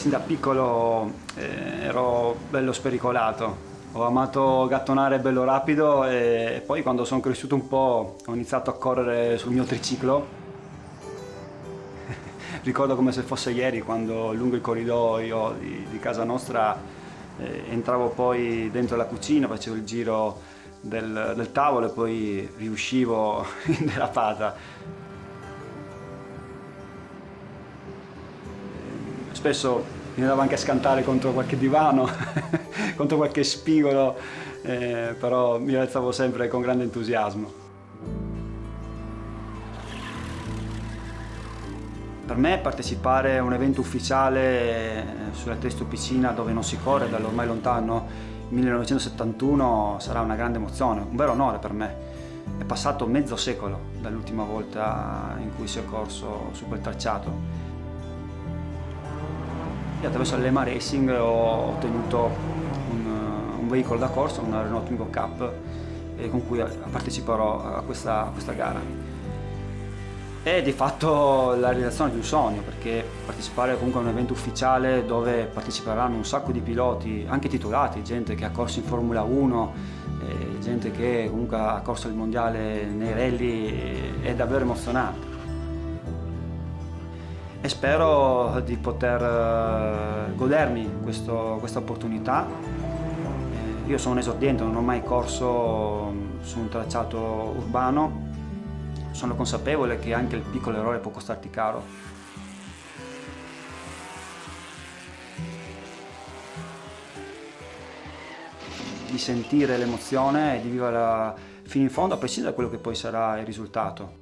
sin da piccolo eh, ero bello spericolato. Ho amato gattonare bello rapido e poi quando sono cresciuto un po' ho iniziato a correre sul mio triciclo. Ricordo come se fosse ieri quando lungo il corridoio di, di casa nostra eh, entravo poi dentro la cucina, facevo il giro del, del tavolo e poi riuscivo in derapata. Spesso mi andavo anche a scantare contro qualche divano, contro qualche spigolo, eh, però mi alzavo sempre con grande entusiasmo. Per me partecipare a un evento ufficiale eh, sulla testo piscina dove non si corre dall'ormai lontano 1971 sarà una grande emozione, un vero onore per me. È passato mezzo secolo dall'ultima volta in cui si è corso su quel tracciato. E attraverso l'Ema Racing ho ottenuto un, un, veicolo da corsa, una Renault Twingo Cup, con cui parteciperò a questa, a questa gara è di fatto la realizzazione di un sogno perché partecipare comunque a un evento ufficiale dove parteciperanno un sacco di piloti, anche titolati, gente che ha corso in Formula 1, eh, gente che comunque ha corso il mondiale nei rally, è davvero emozionante. E spero di poter eh, godermi questo, questa opportunità. Eh, io sono un esordiente, non ho mai corso su un tracciato urbano sono consapevole che anche il piccolo errore può costarti caro. Di sentire l'emozione e di viverla fino in fondo a prescindere da quello che poi sarà il risultato.